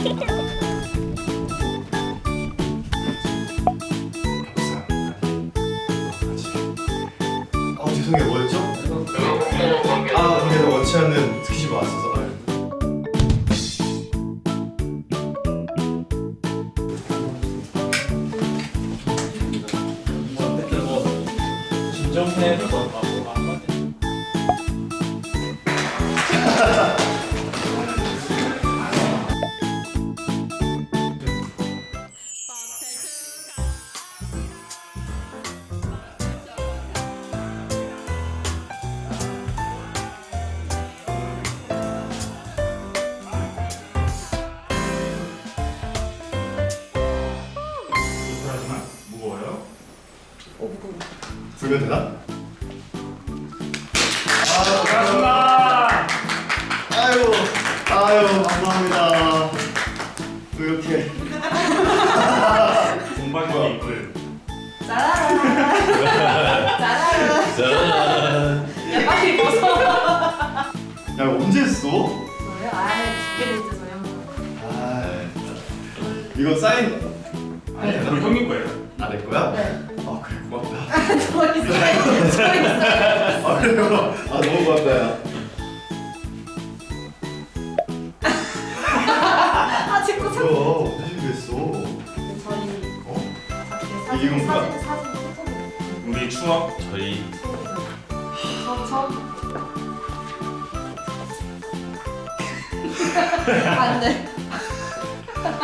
아 죄송해요. 뭐였죠? 아 근데 원치 않는 스킨십 왔어서. 진정해 불면 되나? 고맙습니다. 아유 아유 감사합니다 또 이렇게 공방이 이끌. 짜라라 짜라라 야 빨리 벗어 야 언제 했어? 저요? 아이 두개 있어서요 아 이거 사인 아니, 형님 거예요. 안할 거야? 네아 그래 고맙다 저 있어요 저 있어요 아 그래요? 아 너무 고맙다 야아 뭐야 참 언제 준비했어? 저희 어? 사진 이게 뭔가? 사진 사진 사진 우리 추억. 저희 처음 처음 안돼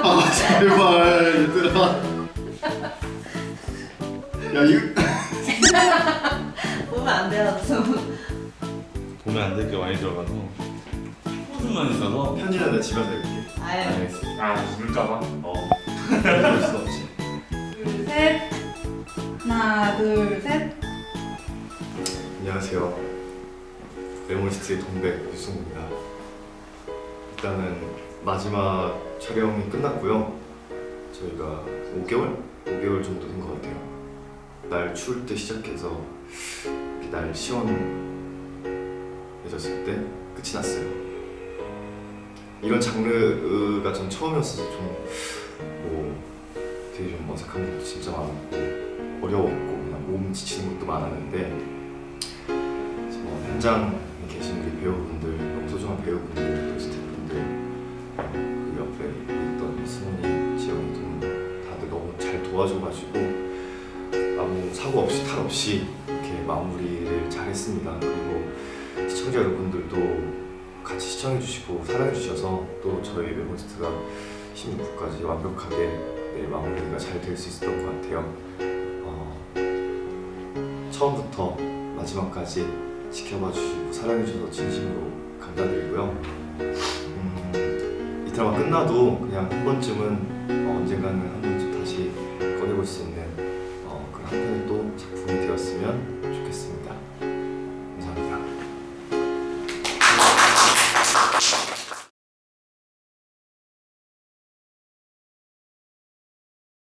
아 제발 얘들아 야 이거 보면 안 돼요 좀. 보면 안 될 게 많이 들어가서. 후드만 있어서? 편지는 내 집에서 읽게. 아유. 알겠습니다. 아, 울까봐. 어. 그럴 수 없지. 둘셋. 하나 둘셋. 안녕하세요. 레몬시트의 동백 유승우입니다. 일단은 마지막 촬영이 끝났고요. 저희가 5개월? 5개월 정도 된 것 같아요 날 추울 때 시작해서 이렇게 날 시원해졌을 때 끝이 났어요. 이런 장르가 전 처음이었어서 좀 뭐 되게 좀 어색한 것도 진짜 많았고 어려웠고 그냥 몸 지치는 것도 많았는데 뭐 현장에 계신 우리 배우분들 너무 소중한 배우분들 또 스태프분들 어, 그 옆에 있던 승훈이, 지영이 등 다들 너무 잘 도와줘가지고 사고 없이 탈 없이 이렇게 마무리를 잘했습니다. 그리고 시청자 여러분들도 같이 시청해주시고 사랑해주셔서 또 저희 웨브스트가 16부까지 완벽하게 네, 마무리가 잘 될 수 있었던 것 같아요. 어, 처음부터 마지막까지 지켜봐 주시고 사랑해 주셔서 진심으로 감사드리고요. 음, 이 드라마 끝나도 그냥 한 번쯤은 어, 언젠가는 한 번쯤 다시 꺼내볼 수 있는 되었으면 좋겠습니다. 감사합니다.